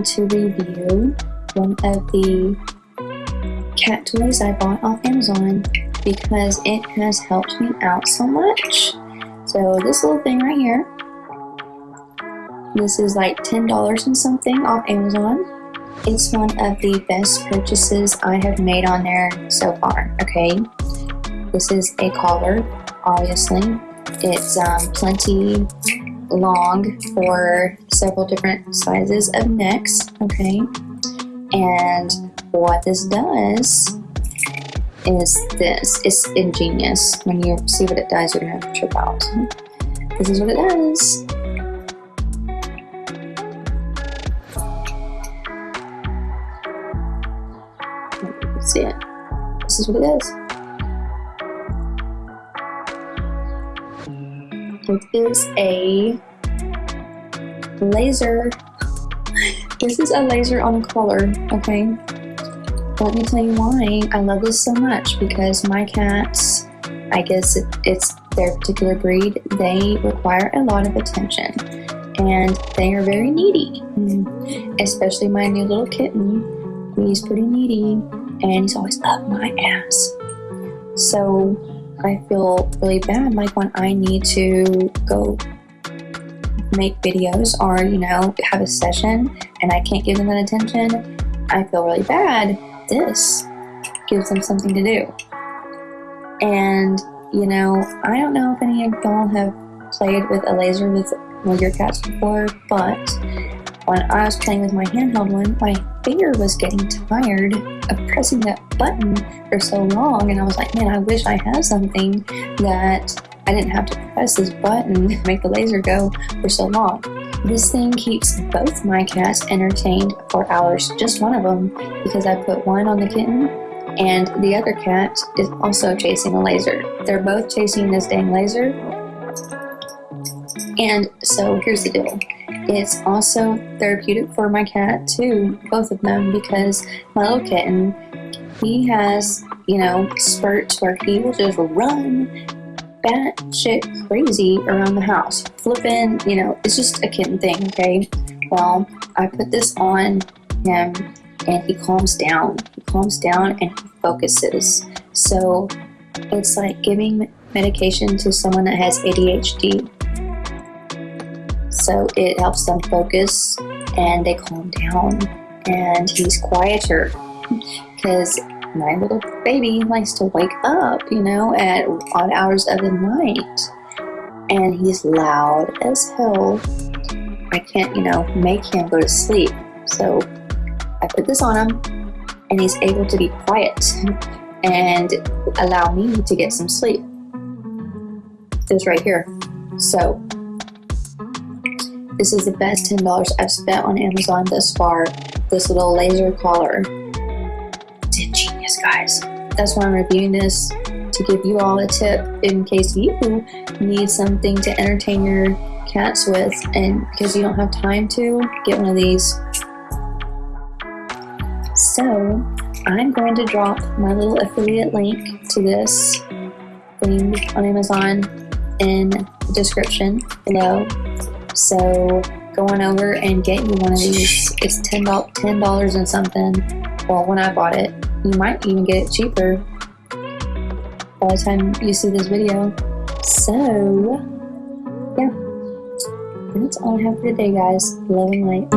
going to review one of the cat toys I bought off Amazon because it has helped me out so much. So this little thing right here, this is like $10 and something off Amazon. It's one of the best purchases I have made on there so far, okay? This is a collar, obviously. It's um, plenty long for several different sizes of necks, okay? And what this does is this. It's ingenious. When you see what it does, you're gonna trip out. This is what it does. see it. This is what it is. It is a laser. This is a laser on collar, okay? Let me tell you why I love this so much because my cats, I guess it, it's their particular breed, they require a lot of attention and they are very needy, mm. especially my new little kitten. He's pretty needy and he's always up my ass. So I feel really bad like when I need to go make videos or you know have a session and I can't give them that attention I feel really bad. This gives them something to do. And you know I don't know if any of y'all have played with a laser with one of your cats before but when I was playing with my handheld one my finger was getting tired of pressing that button for so long and I was like man I wish I had something that I didn't have to press this button to make the laser go for so long. This thing keeps both my cats entertained for hours, just one of them, because I put one on the kitten and the other cat is also chasing a laser. They're both chasing this dang laser. And so here's the deal. It's also therapeutic for my cat too, both of them, because my little kitten, he has, you know, spurts where he will just run batshit crazy around the house, flipping, you know, it's just a kitten thing, okay? Well, I put this on him and he calms down. He calms down and he focuses. So it's like giving medication to someone that has ADHD. So it helps them focus and they calm down and he's quieter because my little baby likes to wake up, you know, at odd hours of the night. And he's loud as hell. I can't, you know, make him go to sleep. So I put this on him, and he's able to be quiet and allow me to get some sleep. This right here. So this is the best $10 I've spent on Amazon thus far. This little laser collar guys. That's why I'm reviewing this to give you all a tip in case you need something to entertain your cats with and because you don't have time to get one of these. So I'm going to drop my little affiliate link to this thing on Amazon in the description below. So go on over and get you one of these. It's $10, $10 and something. Well, when I bought it, you might even get it cheaper by the time you see this video. So, yeah. That's all I have for today, guys. Love and light.